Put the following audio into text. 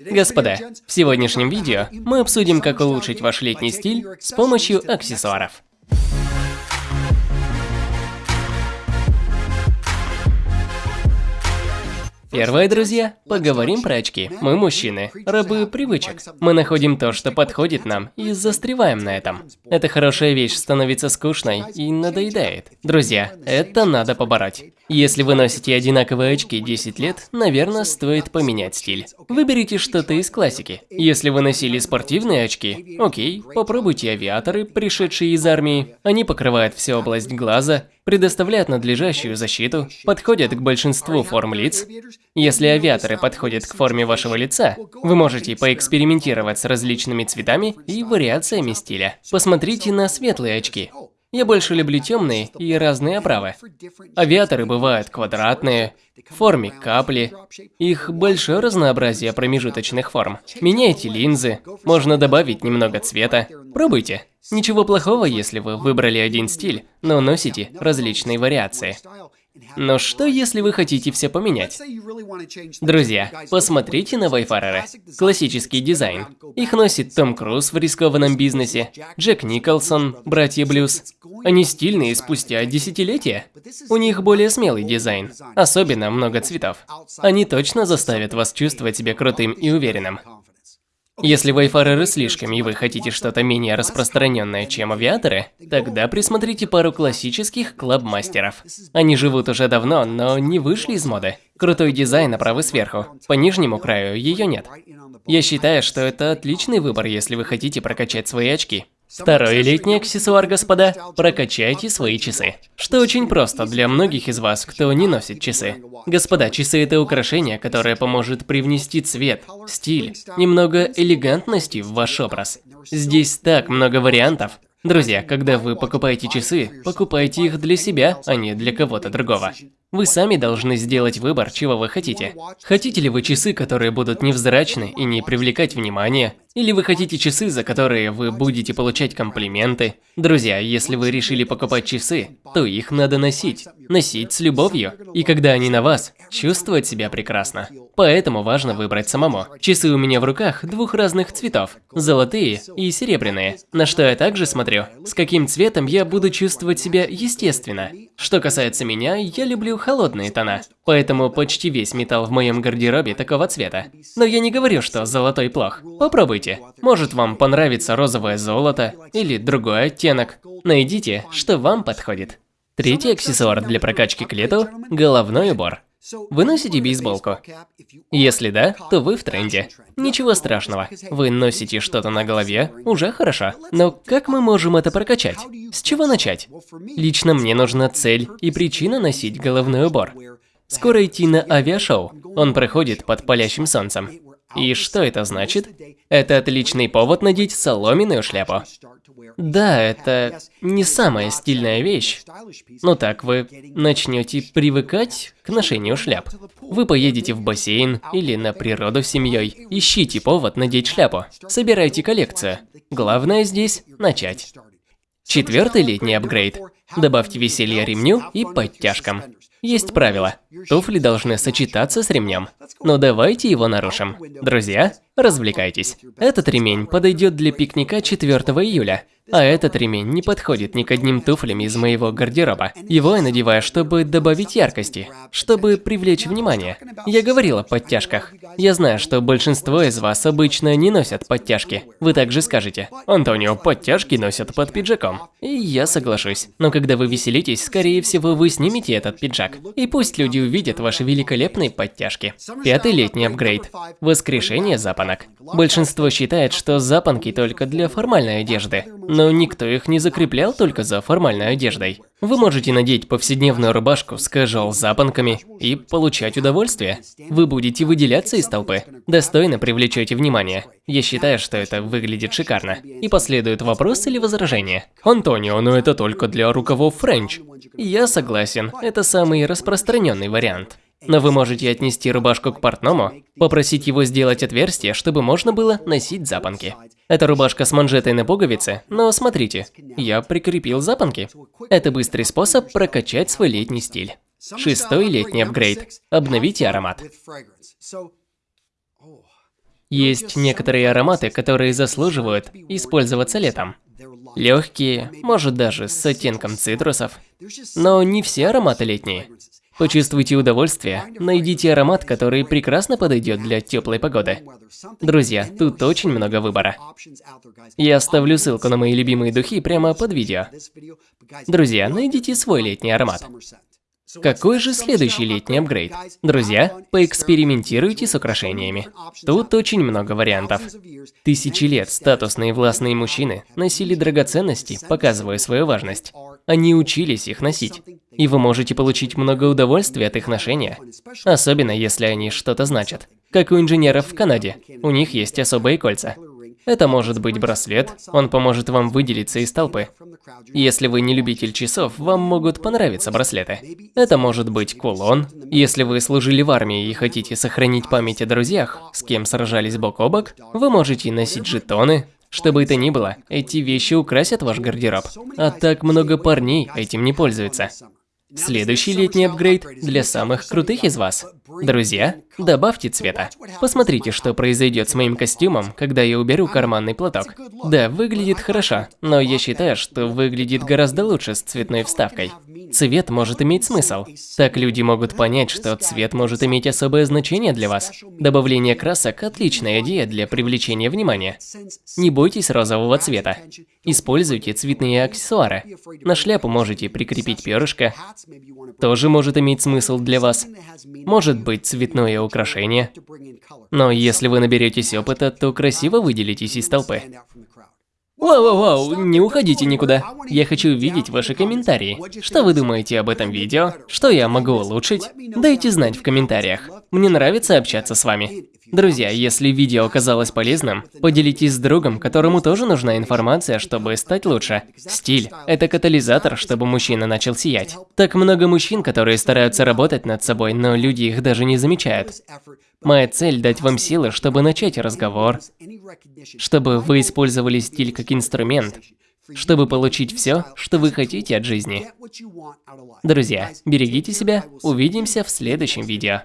Господа, в сегодняшнем видео мы обсудим, как улучшить ваш летний стиль с помощью аксессуаров. Первое, друзья, поговорим про очки. Мы мужчины, рабы привычек. Мы находим то, что подходит нам, и застреваем на этом. Эта хорошая вещь становится скучной и надоедает. Друзья, это надо побороть. Если вы носите одинаковые очки 10 лет, наверное, стоит поменять стиль. Выберите что-то из классики. Если вы носили спортивные очки, окей, попробуйте авиаторы, пришедшие из армии. Они покрывают всю область глаза, предоставляют надлежащую защиту, подходят к большинству форм лиц. Если авиаторы подходят к форме вашего лица, вы можете поэкспериментировать с различными цветами и вариациями стиля. Посмотрите на светлые очки. Я больше люблю темные и разные оправы. Авиаторы бывают квадратные, в форме капли. Их большое разнообразие промежуточных форм. Меняйте линзы, можно добавить немного цвета. Пробуйте. Ничего плохого, если вы выбрали один стиль, но носите различные вариации. Но что, если вы хотите все поменять? Друзья, посмотрите на Вайфареры. Классический дизайн. Их носит Том Круз в рискованном бизнесе, Джек Николсон, Братья Блюз. Они стильные спустя десятилетия. У них более смелый дизайн, особенно много цветов. Они точно заставят вас чувствовать себя крутым и уверенным. Если вайфареры слишком, и вы хотите что-то менее распространенное, чем авиаторы, тогда присмотрите пару классических клабмастеров. Они живут уже давно, но не вышли из моды. Крутой дизайн оправы сверху, по нижнему краю ее нет. Я считаю, что это отличный выбор, если вы хотите прокачать свои очки. Второй летний аксессуар, господа, прокачайте свои часы. Что очень просто для многих из вас, кто не носит часы. Господа, часы это украшение, которое поможет привнести цвет, стиль, немного элегантности в ваш образ. Здесь так много вариантов. Друзья, когда вы покупаете часы, покупайте их для себя, а не для кого-то другого. Вы сами должны сделать выбор, чего вы хотите. Хотите ли вы часы, которые будут невзрачны и не привлекать внимания? Или вы хотите часы, за которые вы будете получать комплименты? Друзья, если вы решили покупать часы, то их надо носить. Носить с любовью. И когда они на вас, чувствовать себя прекрасно. Поэтому важно выбрать самому. Часы у меня в руках двух разных цветов. Золотые и серебряные. На что я также смотрю, с каким цветом я буду чувствовать себя естественно. Что касается меня, я люблю холодные тона, поэтому почти весь металл в моем гардеробе такого цвета. Но я не говорю, что золотой плох. Попробуйте. Может вам понравится розовое золото или другой оттенок. Найдите, что вам подходит. Третий аксессуар для прокачки к лету – головной убор. Вы носите бейсболку? Если да, то вы в тренде. Ничего страшного. Вы носите что-то на голове, уже хорошо. Но как мы можем это прокачать? С чего начать? Лично мне нужна цель и причина носить головной убор. Скоро идти на авиашоу. Он проходит под палящим солнцем. И что это значит? Это отличный повод надеть соломенную шляпу. Да, это не самая стильная вещь. Но так вы начнете привыкать к ношению шляп. Вы поедете в бассейн или на природу с семьей. Ищите повод надеть шляпу. Собирайте коллекцию. Главное здесь – начать. Четвертый летний апгрейд. Добавьте веселье ремню и подтяжкам. Есть правило. Туфли должны сочетаться с ремнем. Но давайте его нарушим. Друзья, развлекайтесь. Этот ремень подойдет для пикника 4 июля. А этот ремень не подходит ни к одним туфлям из моего гардероба. Его я надеваю, чтобы добавить яркости, чтобы привлечь внимание. Я говорил о подтяжках. Я знаю, что большинство из вас обычно не носят подтяжки. Вы также скажете, Антонио, подтяжки носят под пиджаком. И я соглашусь. Но когда вы веселитесь, скорее всего, вы снимете этот пиджак. И пусть люди увидят ваши великолепные подтяжки. Пятый летний апгрейд. Воскрешение запонок. Большинство считает, что запонки только для формальной одежды никто их не закреплял только за формальной одеждой. Вы можете надеть повседневную рубашку с casual запонками и получать удовольствие. Вы будете выделяться из толпы, достойно привлечете внимание. Я считаю, что это выглядит шикарно. И последует вопрос или возражение. Антонио, но это только для рукавов French. Я согласен, это самый распространенный вариант. Но вы можете отнести рубашку к портному, попросить его сделать отверстие, чтобы можно было носить запонки. Это рубашка с манжетой на пуговице, но смотрите, я прикрепил запонки. Это быстрый способ прокачать свой летний стиль. Шестой летний апгрейд. Обновите аромат. Есть некоторые ароматы, которые заслуживают использоваться летом. Легкие, может даже с оттенком цитрусов. Но не все ароматы летние. Почувствуйте удовольствие, найдите аромат, который прекрасно подойдет для теплой погоды. Друзья, тут очень много выбора. Я оставлю ссылку на мои любимые духи прямо под видео. Друзья, найдите свой летний аромат. Какой же следующий летний апгрейд? Друзья, поэкспериментируйте с украшениями. Тут очень много вариантов. Тысячи лет статусные властные мужчины носили драгоценности, показывая свою важность. Они учились их носить. И вы можете получить много удовольствия от их ношения. Особенно, если они что-то значат. Как у инженеров в Канаде. У них есть особые кольца. Это может быть браслет, он поможет вам выделиться из толпы. Если вы не любитель часов, вам могут понравиться браслеты. Это может быть кулон. Если вы служили в армии и хотите сохранить память о друзьях, с кем сражались бок о бок, вы можете носить жетоны. Что бы это ни было, эти вещи украсят ваш гардероб. А так много парней этим не пользуются. Следующий летний апгрейд для самых крутых из вас. Друзья, добавьте цвета. Посмотрите, что произойдет с моим костюмом, когда я уберу карманный платок. Да, выглядит хорошо, но я считаю, что выглядит гораздо лучше с цветной вставкой. Цвет может иметь смысл. Так люди могут понять, что цвет может иметь особое значение для вас. Добавление красок – отличная идея для привлечения внимания. Не бойтесь розового цвета. Используйте цветные аксессуары. На шляпу можете прикрепить перышко. Тоже может иметь смысл для вас. Может быть цветное украшение. Но если вы наберетесь опыта, то красиво выделитесь из толпы. Вау-вау-вау, не уходите никуда. Я хочу видеть ваши комментарии. Что вы думаете об этом видео? Что я могу улучшить? Дайте знать в комментариях. Мне нравится общаться с вами. Друзья, если видео оказалось полезным, поделитесь с другом, которому тоже нужна информация, чтобы стать лучше. Стиль – это катализатор, чтобы мужчина начал сиять. Так много мужчин, которые стараются работать над собой, но люди их даже не замечают. Моя цель – дать вам силы, чтобы начать разговор, чтобы вы использовали стиль как инструмент, чтобы получить все, что вы хотите от жизни. Друзья, берегите себя, увидимся в следующем видео.